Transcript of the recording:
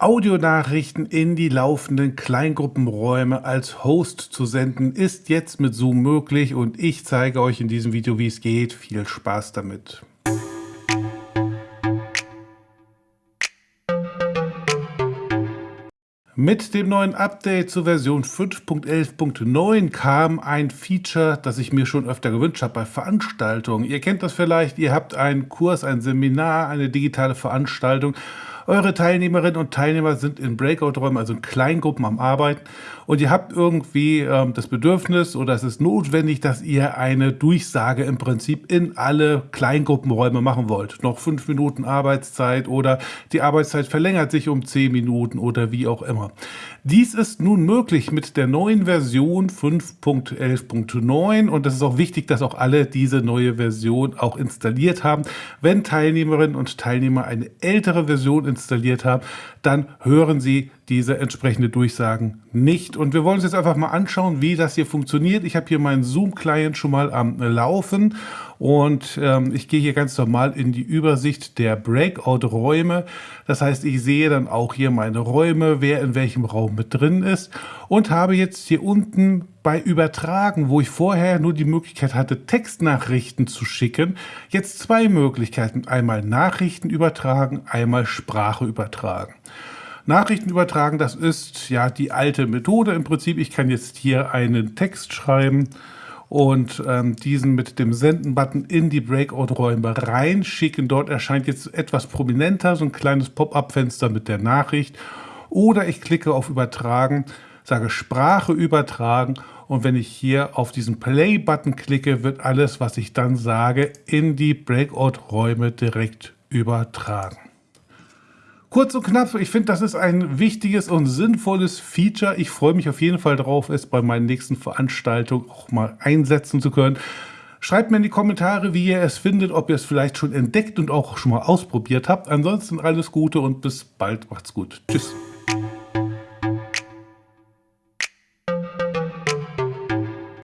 Audionachrichten in die laufenden Kleingruppenräume als Host zu senden, ist jetzt mit Zoom möglich und ich zeige euch in diesem Video, wie es geht. Viel Spaß damit! Mit dem neuen Update zur Version 5.11.9 kam ein Feature, das ich mir schon öfter gewünscht habe bei Veranstaltungen. Ihr kennt das vielleicht, ihr habt einen Kurs, ein Seminar, eine digitale Veranstaltung eure Teilnehmerinnen und Teilnehmer sind in Breakout-Räumen, also in Kleingruppen am Arbeiten und ihr habt irgendwie ähm, das Bedürfnis oder es ist notwendig, dass ihr eine Durchsage im Prinzip in alle Kleingruppenräume machen wollt. Noch fünf Minuten Arbeitszeit oder die Arbeitszeit verlängert sich um zehn Minuten oder wie auch immer. Dies ist nun möglich mit der neuen Version 5.11.9 und es ist auch wichtig, dass auch alle diese neue Version auch installiert haben. Wenn Teilnehmerinnen und Teilnehmer eine ältere Version installiert haben, dann hören sie diese entsprechende Durchsagen nicht. Und wir wollen uns jetzt einfach mal anschauen, wie das hier funktioniert. Ich habe hier meinen Zoom-Client schon mal am Laufen und ähm, ich gehe hier ganz normal in die Übersicht der Breakout-Räume. Das heißt, ich sehe dann auch hier meine Räume, wer in welchem Raum mit drin ist und habe jetzt hier unten bei Übertragen, wo ich vorher nur die Möglichkeit hatte, Textnachrichten zu schicken, jetzt zwei Möglichkeiten. Einmal Nachrichten übertragen, einmal Sprache übertragen. Nachrichten übertragen, das ist ja die alte Methode im Prinzip. Ich kann jetzt hier einen Text schreiben und ähm, diesen mit dem Senden-Button in die Breakout-Räume reinschicken. Dort erscheint jetzt etwas prominenter so ein kleines Pop-up-Fenster mit der Nachricht. Oder ich klicke auf Übertragen, sage Sprache übertragen und wenn ich hier auf diesen Play-Button klicke, wird alles, was ich dann sage, in die Breakout-Räume direkt übertragen. Kurz und knapp, ich finde, das ist ein wichtiges und sinnvolles Feature. Ich freue mich auf jeden Fall drauf, es bei meinen nächsten Veranstaltungen auch mal einsetzen zu können. Schreibt mir in die Kommentare, wie ihr es findet, ob ihr es vielleicht schon entdeckt und auch schon mal ausprobiert habt. Ansonsten alles Gute und bis bald. Macht's gut. Tschüss.